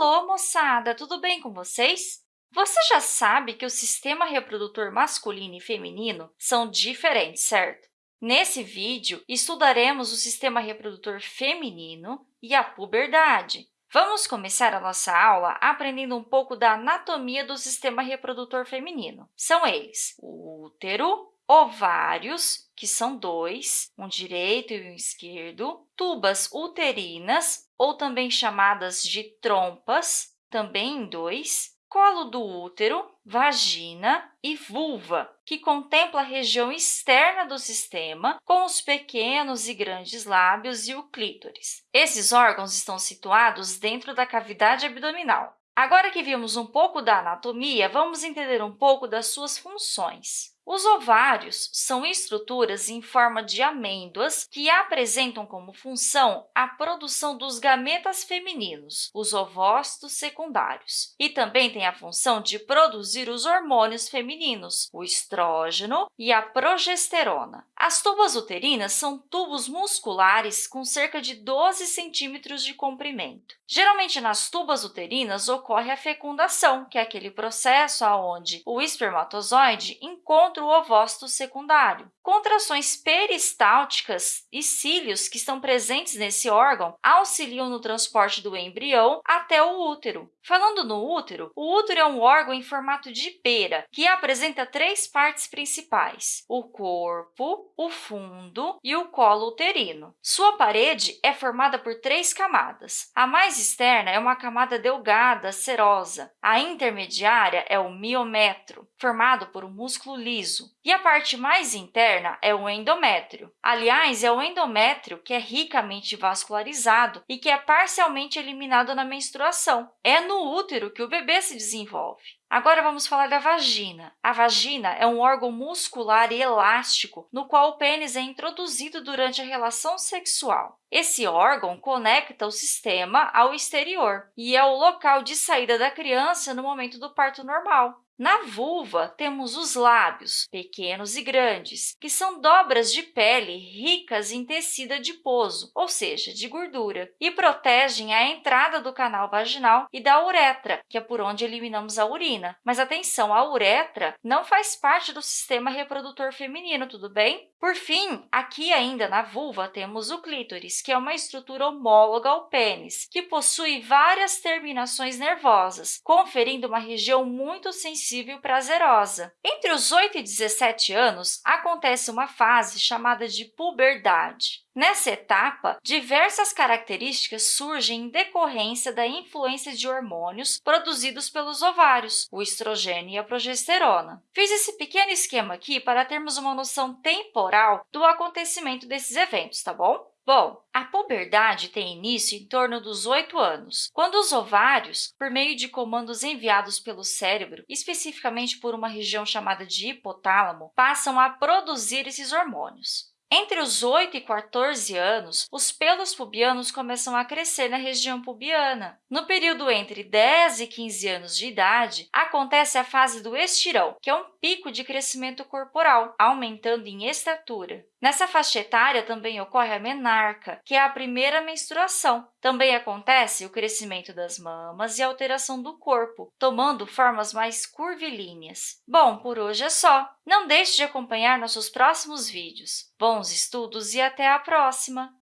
Alô, moçada! Tudo bem com vocês? Você já sabe que o sistema reprodutor masculino e feminino são diferentes, certo? Nesse vídeo, estudaremos o sistema reprodutor feminino e a puberdade. Vamos começar a nossa aula aprendendo um pouco da anatomia do sistema reprodutor feminino. São eles o útero, ovários, que são dois, um direito e um esquerdo, tubas uterinas, ou também chamadas de trompas, também em dois, colo do útero, vagina e vulva, que contempla a região externa do sistema, com os pequenos e grandes lábios e o clítoris. Esses órgãos estão situados dentro da cavidade abdominal. Agora que vimos um pouco da anatomia, vamos entender um pouco das suas funções. Os ovários são estruturas em forma de amêndoas que apresentam como função a produção dos gametas femininos, os ovócitos secundários, e também têm a função de produzir os hormônios femininos, o estrógeno e a progesterona. As tubas uterinas são tubos musculares com cerca de 12 centímetros de comprimento. Geralmente, nas tubas uterinas ocorre a fecundação, que é aquele processo onde o espermatozoide encontra o ovócito secundário. Contrações peristálticas e cílios que estão presentes nesse órgão auxiliam no transporte do embrião até o útero. Falando no útero, o útero é um órgão em formato de pera que apresenta três partes principais, o corpo, o fundo e o colo uterino. Sua parede é formada por três camadas. A mais externa é uma camada delgada, serosa. A intermediária é o miometro, formado por um músculo liso. E a parte mais interna é o endométrio. Aliás, é o endométrio que é ricamente vascularizado e que é parcialmente eliminado na menstruação. É no útero que o bebê se desenvolve. Agora, vamos falar da vagina. A vagina é um órgão muscular e elástico no qual o pênis é introduzido durante a relação sexual. Esse órgão conecta o sistema ao exterior e é o local de saída da criança no momento do parto normal. Na vulva, temos os lábios, pequenos e grandes, que são dobras de pele ricas em tecido adiposo, ou seja, de gordura, e protegem a entrada do canal vaginal e da uretra, que é por onde eliminamos a urina. Mas atenção, a uretra não faz parte do sistema reprodutor feminino, tudo bem? Por fim, aqui ainda na vulva, temos o clítoris, que é uma estrutura homóloga ao pênis, que possui várias terminações nervosas, conferindo uma região muito sensível e prazerosa. Entre os 8 e 17 anos, acontece uma fase chamada de puberdade. Nessa etapa, diversas características surgem em decorrência da influência de hormônios produzidos pelos ovários, o estrogênio e a progesterona. Fiz esse pequeno esquema aqui para termos uma noção temporal do acontecimento desses eventos, tá bom? Bom, a puberdade tem início em torno dos 8 anos, quando os ovários, por meio de comandos enviados pelo cérebro, especificamente por uma região chamada de hipotálamo, passam a produzir esses hormônios. Entre os 8 e 14 anos, os pelos pubianos começam a crescer na região pubiana. No período entre 10 e 15 anos de idade, acontece a fase do estirão, que é um pico de crescimento corporal, aumentando em estatura. Nessa faixa etária também ocorre a menarca, que é a primeira menstruação. Também acontece o crescimento das mamas e a alteração do corpo, tomando formas mais curvilíneas. Bom, por hoje é só. Não deixe de acompanhar nossos próximos vídeos. Bons estudos e até a próxima!